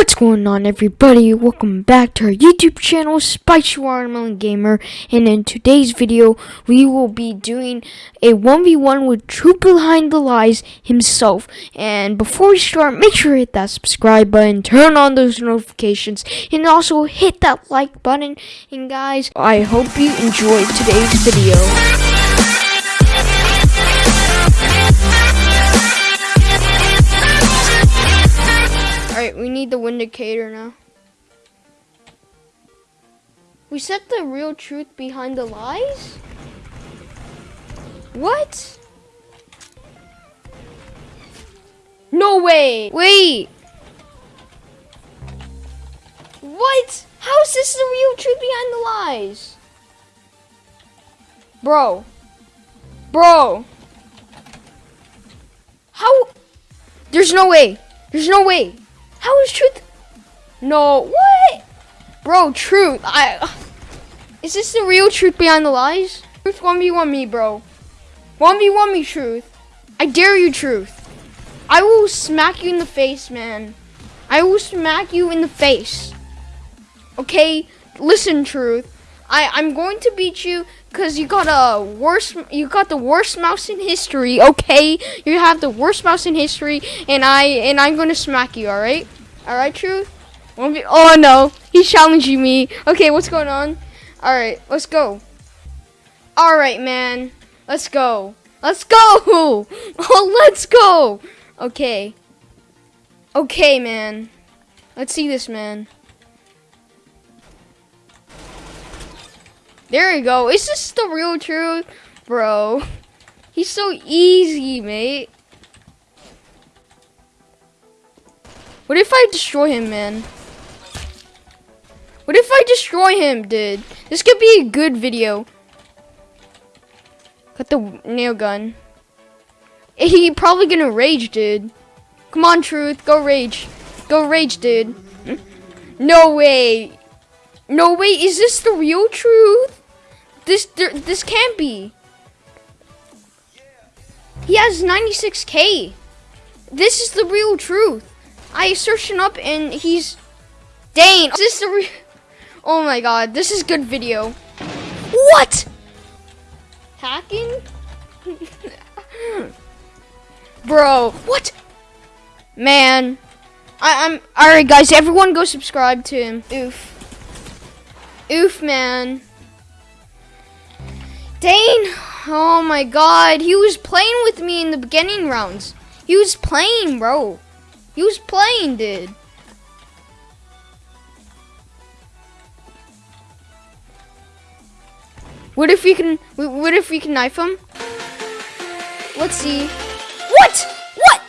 What's going on everybody? Welcome back to our YouTube channel, Spicy Watermelon Gamer, and in today's video, we will be doing a 1v1 with Truth Behind the Lies himself. And before we start, make sure to hit that subscribe button, turn on those notifications, and also hit that like button. And guys, I hope you enjoyed today's video. Alright, we need the Windicator now. We set the real truth behind the lies? What? No way! Wait! What? How is this the real truth behind the lies? Bro. Bro. How? There's no way. There's no way. No, what? Bro, truth. I. Is this the real truth behind the lies? Truth 1v1 me, bro. 1v1 me, truth. I dare you, truth. I will smack you in the face, man. I will smack you in the face. Okay? Listen, truth. I, I'm going to beat you because you got a worst you got the worst mouse in history okay you have the worst mouse in history and i and i'm gonna smack you all right all right truth oh no he's challenging me okay what's going on all right let's go all right man let's go let's go oh let's go okay okay man let's see this man There you go. Is this the real truth? Bro. He's so easy, mate. What if I destroy him, man? What if I destroy him, dude? This could be a good video. Got the nail gun. He probably gonna rage, dude. Come on, Truth. Go rage. Go rage, dude. No way. No way. Is this the real Truth? This this can't be. He has 96k. This is the real truth. I searched him up and he's Dane. Is this the real Oh my god, this is good video. What? Hacking? Bro, what? Man. I, I'm alright guys, everyone go subscribe to him. Oof. Oof man. Dane! Oh my god, he was playing with me in the beginning rounds. He was playing, bro. He was playing, dude. What if we can, what if we can knife him? Let's see. What? What?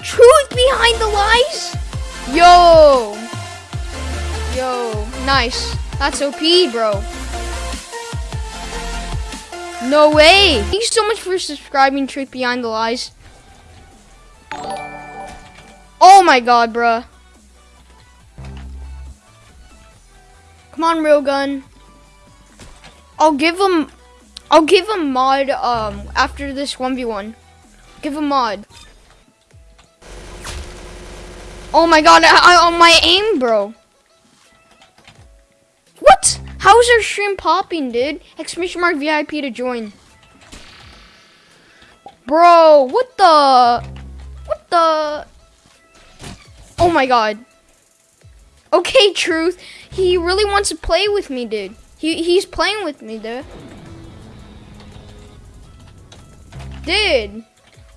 Truth behind the lies? Yo. Yo, nice. That's OP, bro. No way! Thank you so much for subscribing Truth Behind the Lies. Oh my god, bruh. Come on, real gun. I'll give him I'll give him mod um after this 1v1. Give him mod. Oh my god, I, on my aim, bro. What? How's our stream popping, dude? Exclamation mark VIP to join. Bro, what the? What the? Oh my god. Okay, Truth. He really wants to play with me, dude. He, he's playing with me, dude. Dude.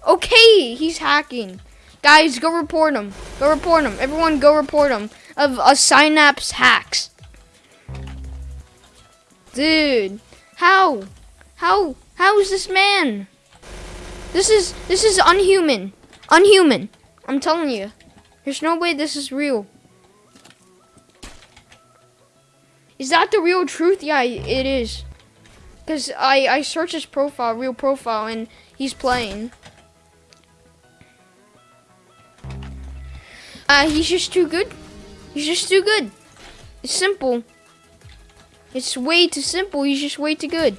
Okay, he's hacking. Guys, go report him. Go report him. Everyone go report him of a Synapse hacks. Dude, how? How? How is this man? This is this is unhuman. Unhuman. I'm telling you. There's no way this is real. Is that the real truth? Yeah, it is. Cause I I searched his profile, real profile, and he's playing. Uh, he's just too good. He's just too good. It's simple. It's way too simple. He's just way too good.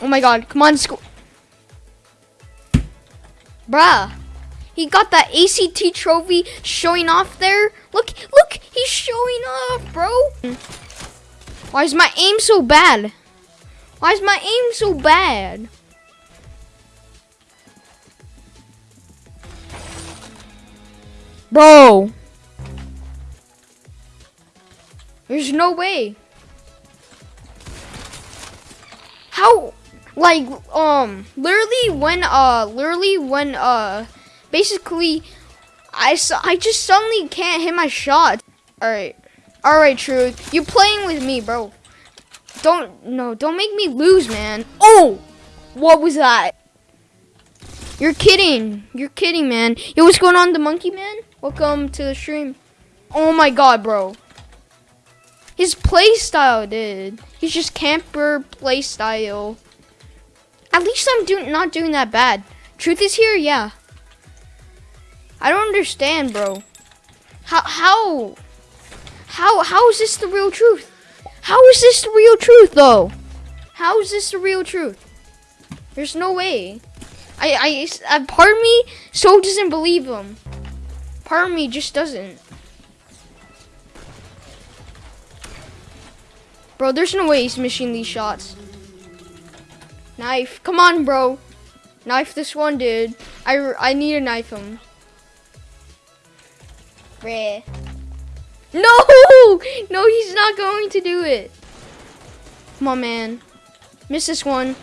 Oh my god. Come on, school. Bruh. He got that ACT trophy showing off there. Look, look, he's showing off, bro. Why is my aim so bad? Why is my aim so bad? Bro. There's no way. How like um literally when uh literally when uh basically I I just suddenly can't hit my shot. All right. All right, truth. you're playing with me, bro. Don't no, don't make me lose, man. Oh! What was that? You're kidding. You're kidding, man. Yo, what's going on, the monkey man? Welcome to the stream. Oh my god, bro. His play style, dude. He's just camper play style. At least I'm doing not doing that bad. Truth is here, yeah. I don't understand, bro. How how how how is this the real truth? How is this the real truth though? How is this the real truth? There's no way. I I, I uh, part of me so doesn't believe him. Part of me just doesn't. Bro, there's no way he's missing these shots. Knife. Come on, bro. Knife this one, dude. I, I need to knife him. Bruh. No! No, he's not going to do it. Come on, man. Miss this one.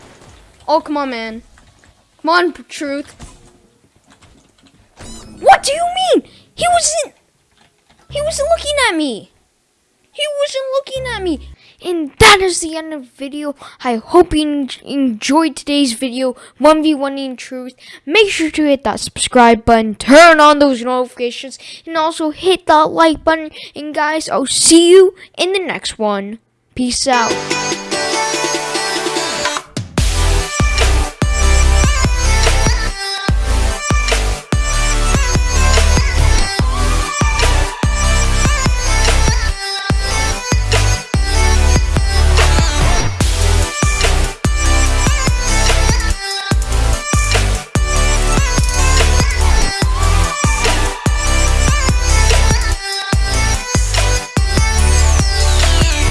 Oh, come on, man. Come on, truth. What do you mean? He wasn't... He wasn't looking at me. He wasn't looking at me. And that is the end of the video. I hope you enjoyed today's video, 1v1 in truth. Make sure to hit that subscribe button, turn on those notifications, and also hit that like button. And guys, I'll see you in the next one. Peace out.